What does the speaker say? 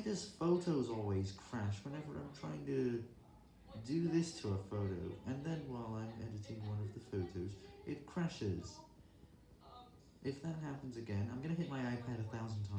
Why does Photos always crash whenever I'm trying to do this to a photo, and then while I'm editing one of the photos, it crashes? If that happens again, I'm gonna hit my iPad a thousand times.